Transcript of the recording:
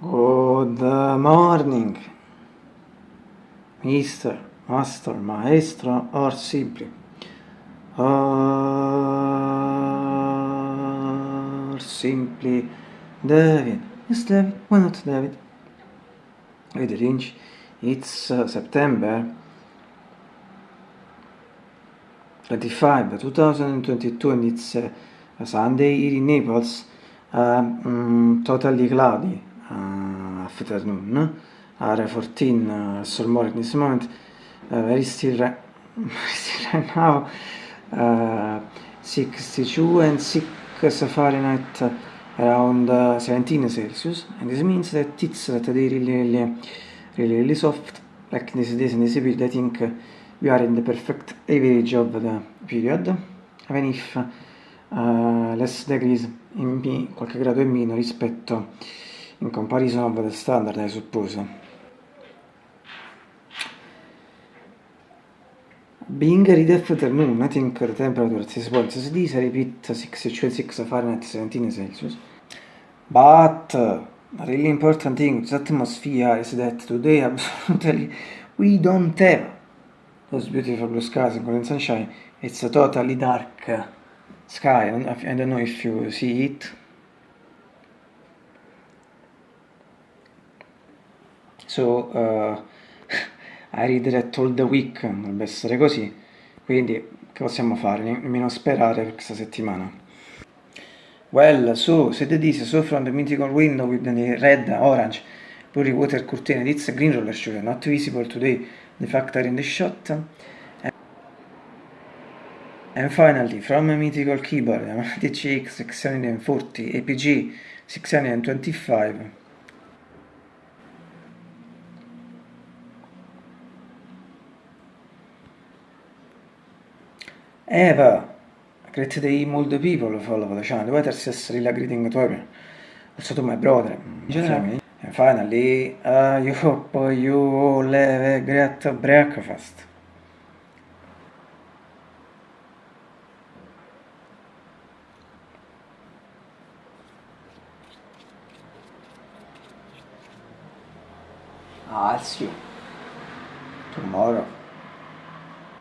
morning, Mr. Master, Maestro, or simply, or simply, David. Yes, David. Why not David? With Lynch, it's uh, September 25, 2022, and it's uh, a Sunday here in Naples. Uh, mm, totally cloudy afternoon. Uh, 14 uh, so morning this moment. Uh, still, right, still right now. Uh, 62 and 6 Fahrenheit around uh, 17 Celsius and this means that it's that they really really really, really soft like this days and this period I think we are in the perfect average of the period even if uh, less degrees in qualche grado in meno rispetto in comparison of the standard I suppose Being read afternoon, I think the temperature at this point is this, I repeat 6 Fahrenheit 17 Celsius. But uh, a really important thing with atmosphere is that today absolutely we don't have those beautiful blue skies and golden sunshine. It's a totally dark sky. I don't know if you see it. So uh, I read that all the week dovrebbe essere così, quindi che possiamo fare? Nemmeno sperare per questa settimana. Well, so, said this, so from the mythical window with the red, orange, blurry water curtain, it's a green roller sugar, not visible today, the factor in the shot. And finally, from a mythical keyboard, THX 640, APG 625, Eva, great day mold people follow the channel. What is really greeting to everyone. Also to my brother. And finally, uh, you hope you all have a great breakfast. I'll see you tomorrow.